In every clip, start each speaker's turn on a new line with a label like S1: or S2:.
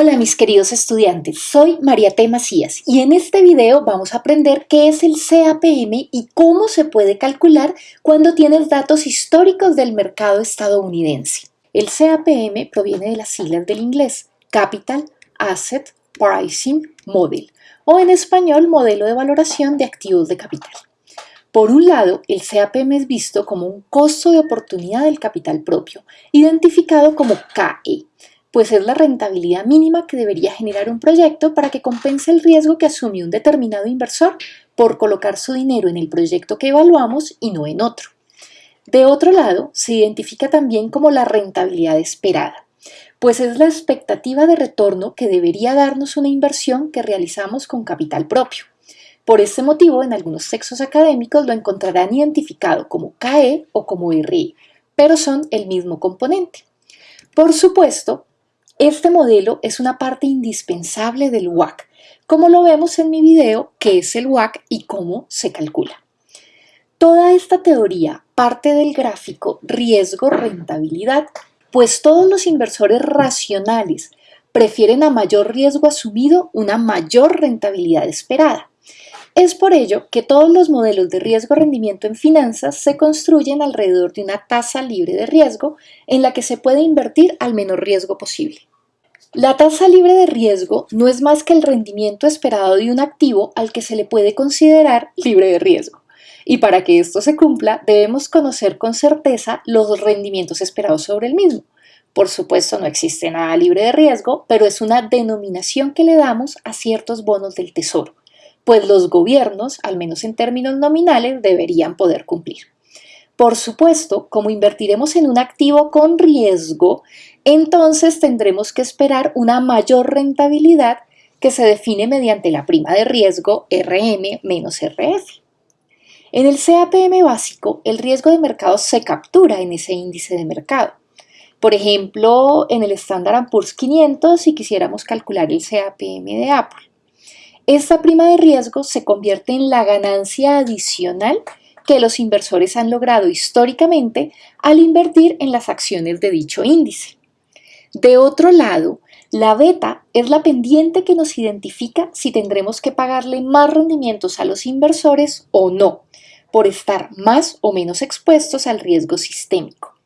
S1: Hola mis queridos estudiantes, soy María T. Macías y en este video vamos a aprender qué es el CAPM y cómo se puede calcular cuando tienes datos históricos del mercado estadounidense. El CAPM proviene de las siglas del inglés Capital Asset Pricing Model o en español Modelo de Valoración de Activos de Capital. Por un lado, el CAPM es visto como un costo de oportunidad del capital propio, identificado como KE, pues es la rentabilidad mínima que debería generar un proyecto para que compense el riesgo que asume un determinado inversor por colocar su dinero en el proyecto que evaluamos y no en otro. De otro lado, se identifica también como la rentabilidad esperada, pues es la expectativa de retorno que debería darnos una inversión que realizamos con capital propio. Por este motivo, en algunos textos académicos lo encontrarán identificado como KE o como RI, pero son el mismo componente. Por supuesto, este modelo es una parte indispensable del WAC, como lo vemos en mi video qué es el WAC y cómo se calcula. Toda esta teoría parte del gráfico riesgo-rentabilidad, pues todos los inversores racionales prefieren a mayor riesgo asumido una mayor rentabilidad esperada. Es por ello que todos los modelos de riesgo-rendimiento en finanzas se construyen alrededor de una tasa libre de riesgo en la que se puede invertir al menor riesgo posible. La tasa libre de riesgo no es más que el rendimiento esperado de un activo al que se le puede considerar libre de riesgo. Y para que esto se cumpla, debemos conocer con certeza los rendimientos esperados sobre el mismo. Por supuesto, no existe nada libre de riesgo, pero es una denominación que le damos a ciertos bonos del tesoro, pues los gobiernos, al menos en términos nominales, deberían poder cumplir. Por supuesto, como invertiremos en un activo con riesgo, entonces tendremos que esperar una mayor rentabilidad que se define mediante la prima de riesgo RM menos RF. En el CAPM básico, el riesgo de mercado se captura en ese índice de mercado. Por ejemplo, en el Standard Poor's 500, si quisiéramos calcular el CAPM de Apple. Esta prima de riesgo se convierte en la ganancia adicional que los inversores han logrado históricamente al invertir en las acciones de dicho índice. De otro lado, la beta es la pendiente que nos identifica si tendremos que pagarle más rendimientos a los inversores o no, por estar más o menos expuestos al riesgo sistémico.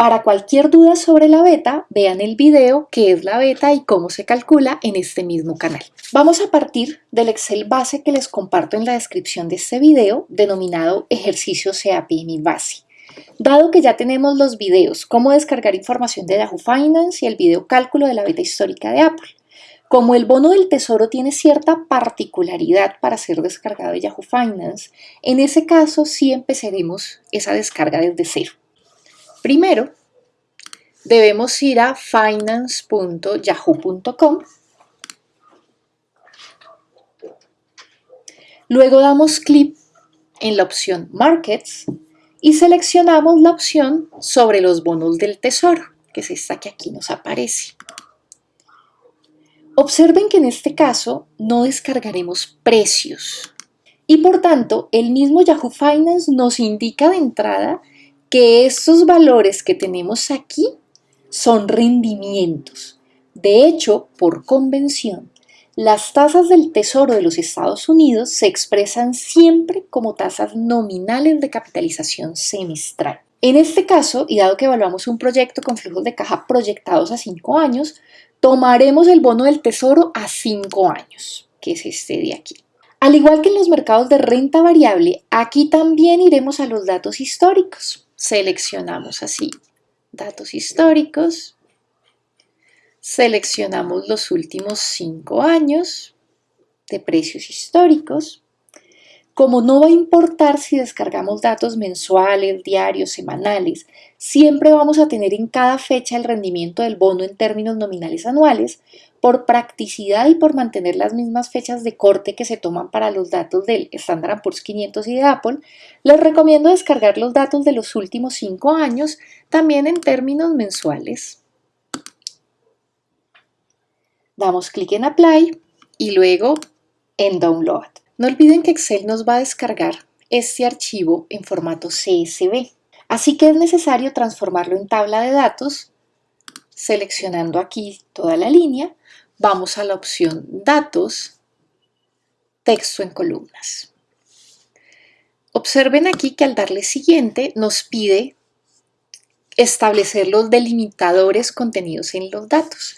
S1: Para cualquier duda sobre la beta, vean el video qué es la beta y cómo se calcula en este mismo canal. Vamos a partir del Excel base que les comparto en la descripción de este video, denominado Ejercicio CAPM Base. Dado que ya tenemos los videos, cómo descargar información de Yahoo Finance y el video cálculo de la beta histórica de Apple. Como el bono del tesoro tiene cierta particularidad para ser descargado de Yahoo Finance, en ese caso sí empezaremos esa descarga desde cero. Primero, debemos ir a finance.yahoo.com. Luego damos clic en la opción Markets y seleccionamos la opción sobre los bonos del tesoro, que es esta que aquí nos aparece. Observen que en este caso no descargaremos precios y por tanto el mismo Yahoo Finance nos indica de entrada que estos valores que tenemos aquí son rendimientos. De hecho, por convención, las tasas del Tesoro de los Estados Unidos se expresan siempre como tasas nominales de capitalización semestral. En este caso, y dado que evaluamos un proyecto con flujos de caja proyectados a 5 años, tomaremos el bono del Tesoro a 5 años, que es este de aquí. Al igual que en los mercados de renta variable, aquí también iremos a los datos históricos seleccionamos así datos históricos, seleccionamos los últimos cinco años de precios históricos. Como no va a importar si descargamos datos mensuales, diarios, semanales, siempre vamos a tener en cada fecha el rendimiento del bono en términos nominales anuales, por practicidad y por mantener las mismas fechas de corte que se toman para los datos del Standard Poor's 500 y de Apple, les recomiendo descargar los datos de los últimos 5 años también en términos mensuales. Damos clic en Apply y luego en Download. No olviden que Excel nos va a descargar este archivo en formato CSV. Así que es necesario transformarlo en tabla de datos, seleccionando aquí toda la línea, vamos a la opción Datos, Texto en columnas. Observen aquí que al darle siguiente nos pide establecer los delimitadores contenidos en los datos.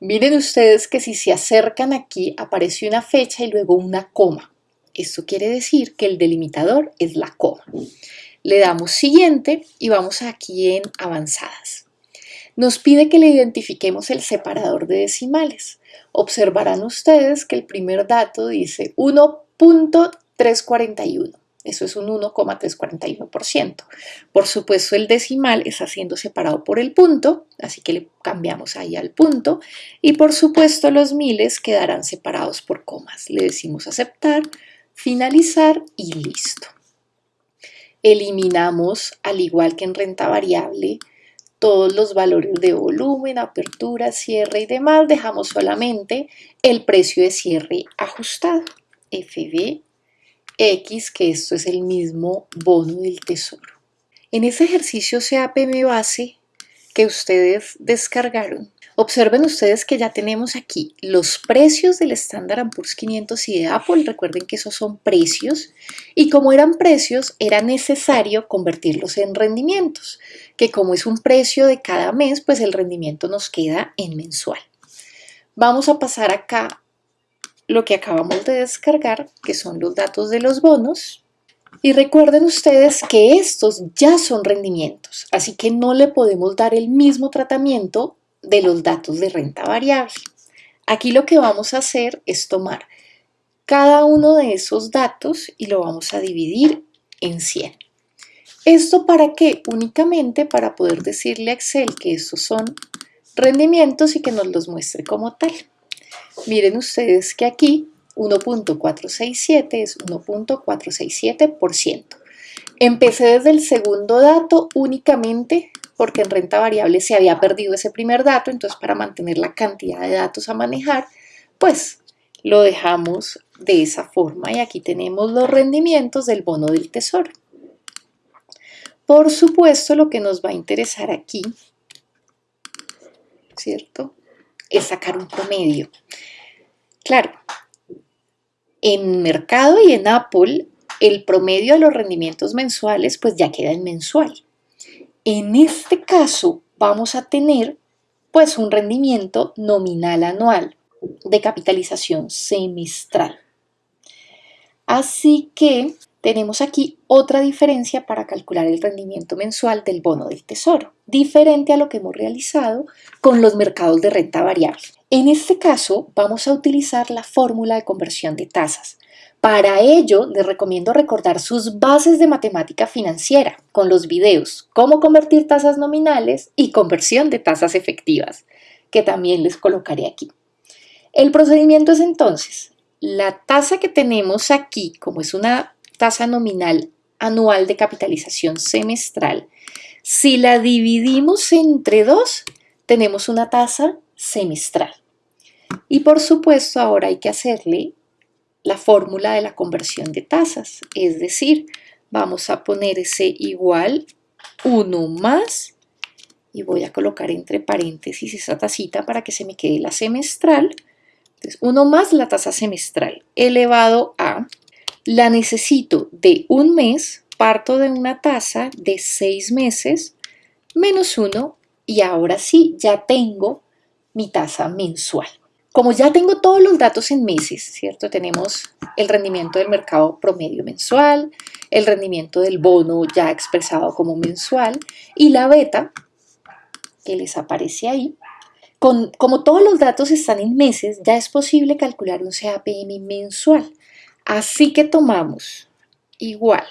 S1: Miren ustedes que si se acercan aquí aparece una fecha y luego una coma. Esto quiere decir que el delimitador es la coma. Le damos siguiente y vamos aquí en avanzadas. Nos pide que le identifiquemos el separador de decimales. Observarán ustedes que el primer dato dice 1.341. Eso es un 1,341%. Por supuesto, el decimal está siendo separado por el punto, así que le cambiamos ahí al punto. Y por supuesto, los miles quedarán separados por comas. Le decimos aceptar, finalizar y listo eliminamos, al igual que en renta variable, todos los valores de volumen, apertura, cierre y demás, dejamos solamente el precio de cierre ajustado, FBX, que esto es el mismo bono del tesoro. En ese ejercicio CAPM base que ustedes descargaron, Observen ustedes que ya tenemos aquí los precios del Standard Poor's 500 y de Apple. Recuerden que esos son precios. Y como eran precios, era necesario convertirlos en rendimientos. Que como es un precio de cada mes, pues el rendimiento nos queda en mensual. Vamos a pasar acá lo que acabamos de descargar, que son los datos de los bonos. Y recuerden ustedes que estos ya son rendimientos, así que no le podemos dar el mismo tratamiento de los datos de renta variable. Aquí lo que vamos a hacer es tomar cada uno de esos datos y lo vamos a dividir en 100. ¿Esto para qué? Únicamente para poder decirle a Excel que estos son rendimientos y que nos los muestre como tal. Miren ustedes que aquí 1.467 es 1.467%. Empecé desde el segundo dato únicamente porque en renta variable se había perdido ese primer dato, entonces para mantener la cantidad de datos a manejar, pues lo dejamos de esa forma y aquí tenemos los rendimientos del bono del tesoro. Por supuesto, lo que nos va a interesar aquí, ¿cierto? Es sacar un promedio. Claro, en mercado y en Apple, el promedio de los rendimientos mensuales pues ya queda en mensual. En este caso vamos a tener pues un rendimiento nominal anual de capitalización semestral. Así que tenemos aquí otra diferencia para calcular el rendimiento mensual del bono del tesoro, diferente a lo que hemos realizado con los mercados de renta variable. En este caso vamos a utilizar la fórmula de conversión de tasas, para ello, les recomiendo recordar sus bases de matemática financiera con los videos Cómo convertir tasas nominales y conversión de tasas efectivas, que también les colocaré aquí. El procedimiento es entonces, la tasa que tenemos aquí, como es una tasa nominal anual de capitalización semestral, si la dividimos entre dos, tenemos una tasa semestral. Y por supuesto ahora hay que hacerle la fórmula de la conversión de tasas, es decir, vamos a poner ese igual 1 más, y voy a colocar entre paréntesis esa tacita para que se me quede la semestral, entonces 1 más la tasa semestral elevado a, la necesito de un mes, parto de una tasa de 6 meses, menos 1, y ahora sí, ya tengo mi tasa mensual. Como ya tengo todos los datos en meses, ¿cierto? Tenemos el rendimiento del mercado promedio mensual, el rendimiento del bono ya expresado como mensual y la beta que les aparece ahí. Con, como todos los datos están en meses, ya es posible calcular un CAPM mensual. Así que tomamos igual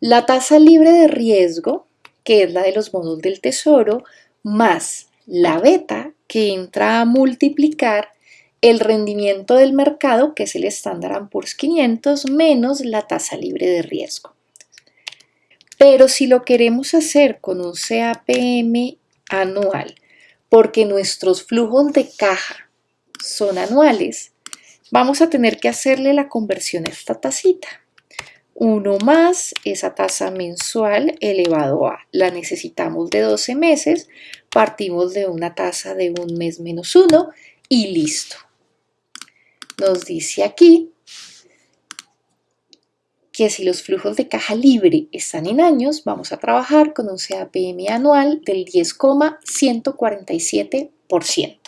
S1: la tasa libre de riesgo, que es la de los bonos del tesoro, más la beta que entra a multiplicar el rendimiento del mercado, que es el Standard Poor's 500, menos la tasa libre de riesgo. Pero si lo queremos hacer con un CAPM anual, porque nuestros flujos de caja son anuales, vamos a tener que hacerle la conversión a esta tacita. 1 más esa tasa mensual elevado a, la necesitamos de 12 meses, partimos de una tasa de un mes menos 1 y listo. Nos dice aquí que si los flujos de caja libre están en años, vamos a trabajar con un CAPM anual del 10,147%.